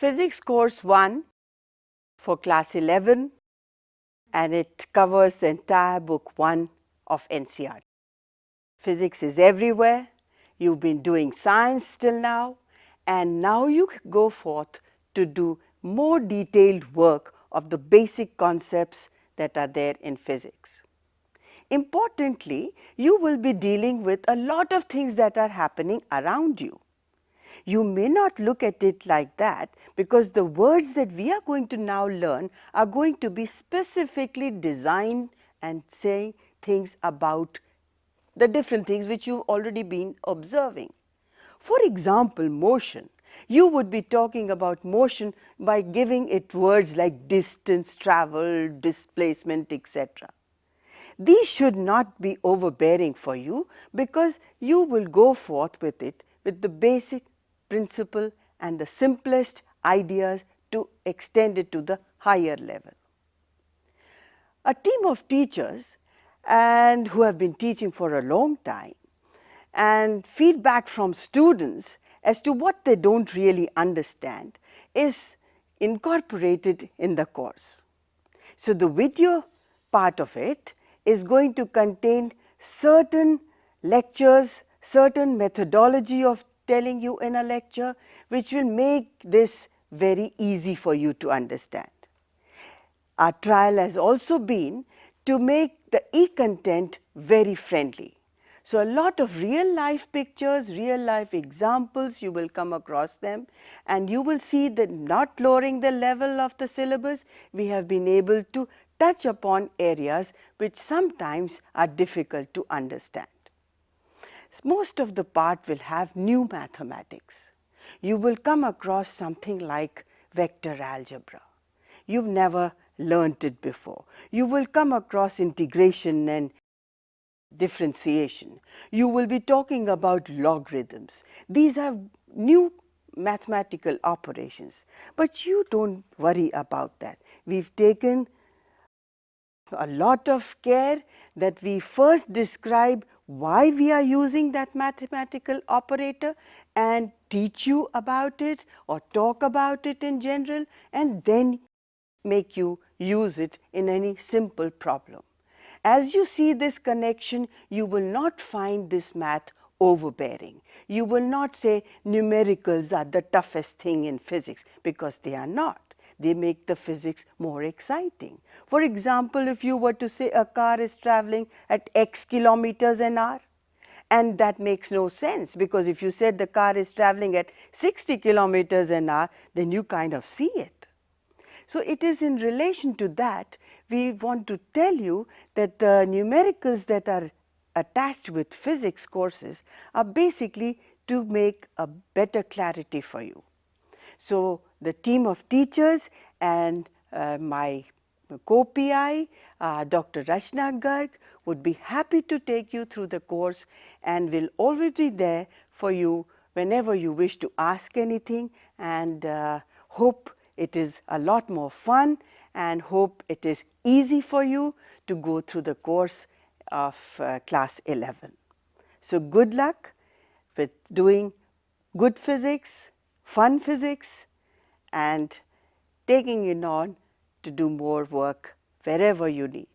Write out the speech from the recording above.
Physics course 1 for class 11 and it covers the entire book 1 of NCERT. Physics is everywhere. You've been doing science till now and now you go forth to do more detailed work of the basic concepts that are there in physics. Importantly, you will be dealing with a lot of things that are happening around you. You may not look at it like that because the words that we are going to now learn are going to be specifically designed and saying things about the different things which you've already been observing. For example, motion. You would be talking about motion by giving it words like distance travel, displacement, etc. These should not be overbearing for you because you will go forth with it with the basic principle and the simplest ideas to extend it to the higher level. A team of teachers and who have been teaching for a long time and feedback from students as to what they do not really understand is incorporated in the course. So, the video part of it is going to contain certain lectures, certain methodology of telling you in a lecture which will make this very easy for you to understand. Our trial has also been to make the e-content very friendly. So, a lot of real life pictures, real life examples you will come across them and you will see that not lowering the level of the syllabus, we have been able to touch upon areas which sometimes are difficult to understand. Most of the part will have new mathematics. You will come across something like vector algebra. You have never learnt it before. You will come across integration and differentiation. You will be talking about logarithms. These are new mathematical operations, but you do not worry about that. We have taken a lot of care that we first describe why we are using that mathematical operator and teach you about it or talk about it in general and then make you use it in any simple problem. As you see this connection, you will not find this math overbearing. You will not say numericals are the toughest thing in physics because they are not. They make the physics more exciting. For example, if you were to say a car is traveling at x kilometers an hour, and that makes no sense because if you said the car is traveling at 60 kilometers an hour, then you kind of see it. So, it is in relation to that we want to tell you that the numericals that are attached with physics courses are basically to make a better clarity for you. So, the team of teachers and uh, my co-PI, uh, Dr. Rachna Garg would be happy to take you through the course and will always be there for you whenever you wish to ask anything and uh, hope it is a lot more fun and hope it is easy for you to go through the course of uh, class 11. So, good luck with doing good physics, fun physics and taking it on to do more work wherever you need.